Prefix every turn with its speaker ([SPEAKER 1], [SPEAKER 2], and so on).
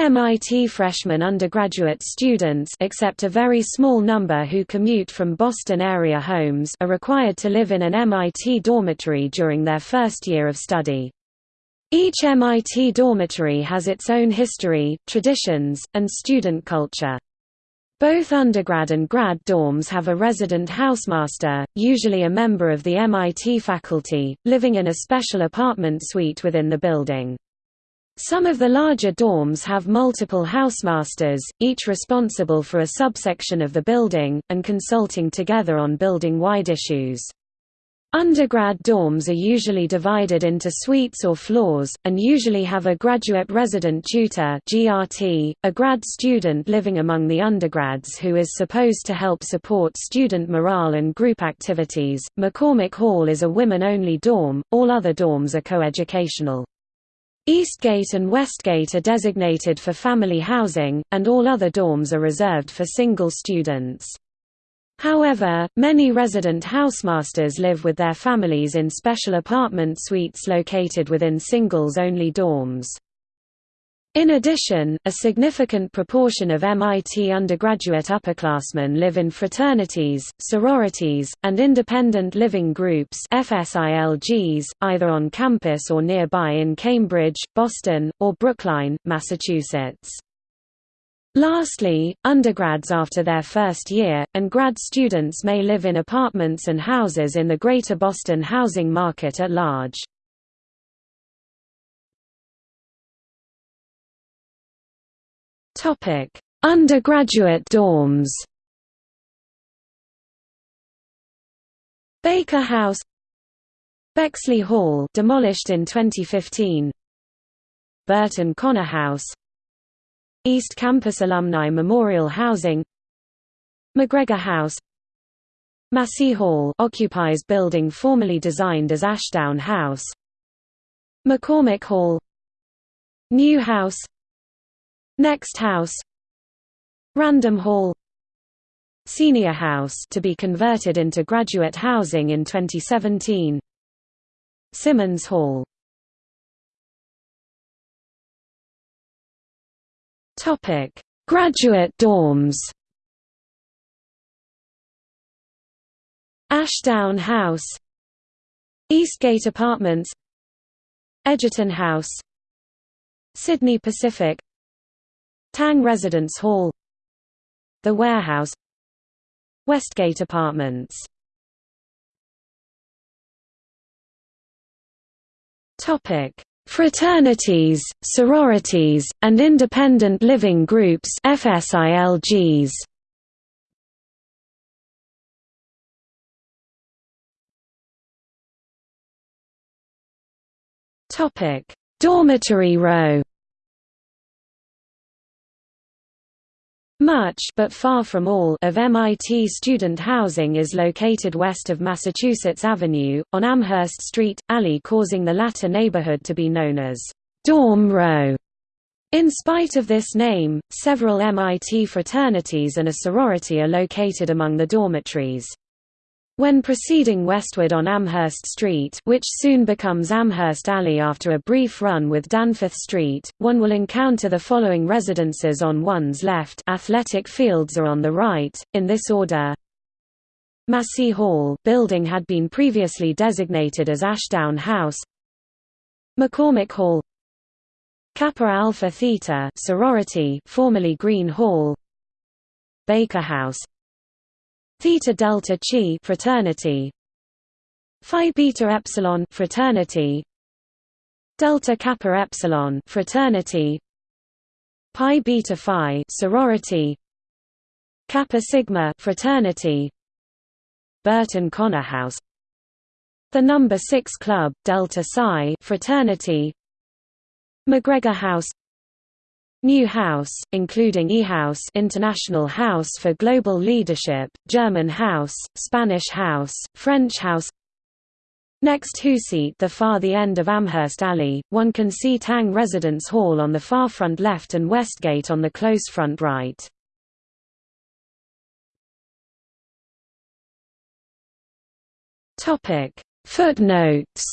[SPEAKER 1] MIT freshman undergraduate students except a very small number who commute from Boston area homes are required to live in an MIT dormitory during their first year of study. Each MIT dormitory has its own history, traditions, and student culture. Both undergrad and grad dorms have a resident housemaster, usually a member of the MIT faculty, living in a special apartment suite within the building. Some of the larger dorms have multiple housemasters, each responsible for a subsection of the building, and consulting together on building-wide issues. Undergrad dorms are usually divided into suites or floors, and usually have a graduate resident tutor GRT, a grad student living among the undergrads who is supposed to help support student morale and group activities. McCormick Hall is a women-only dorm, all other dorms are coeducational. Eastgate and Westgate are designated for family housing, and all other dorms are reserved for single students. However, many resident housemasters live with their families in special apartment suites located within singles-only dorms. In addition, a significant proportion of MIT undergraduate upperclassmen live in fraternities, sororities, and independent living groups FSILGs, either on campus or nearby in Cambridge, Boston, or Brookline, Massachusetts. Lastly, undergrads after their first year, and grad students may live in apartments and houses in the Greater Boston housing market at large. Undergraduate dorms. Baker House. Bexley Hall demolished in 2015 Burton Conner House. East Campus Alumni Memorial Housing. McGregor House. Maseeh Hall occupies building formerly designed as Ashdown House. McCormick Hall. New House Next House. Random Hall. Senior House to be converted into graduate housing in 2017 Simmons Hall. Topic: Graduate dorms. Ashdown House, Eastgate Apartments, Edgerton House, Sidney Pacific, Tang Residence Hall, The Warehouse, Westgate Apartments. Topic: Fraternities, sororities, and independent living groups FSILGs. Topic: Dormitory row Much but far from all of MIT student housing is located west of Massachusetts Avenue, on Amherst Street, alley causing the latter neighborhood to be known as Dorm Row. In spite of this name, several MIT fraternities and a sorority are located among the dormitories. When proceeding westward on Amherst Street which soon becomes Amherst Alley after a brief run with Danforth Street, one will encounter the following residences on one's left athletic fields are on the right, in this order. Maseeh Hall building had been previously designated as Ashdown House. McCormick Hall. Kappa Alpha Theta sorority formerly Green Hall. Baker House Theta Delta Chi fraternity. Phi Beta Epsilon fraternity. Delta Kappa Epsilon fraternity. Pi Beta Phi sorority. Kappa Sigma fraternity. Burton Conner House. The Number 6 Club Delta Psi fraternity. McGregor House New House, including E-House International House for Global Leadership, German House, Spanish House, French House Next Huseat the far the end of Amherst Alley, one can see Tang Residence Hall on the far front left and Westgate on the close front right. Footnotes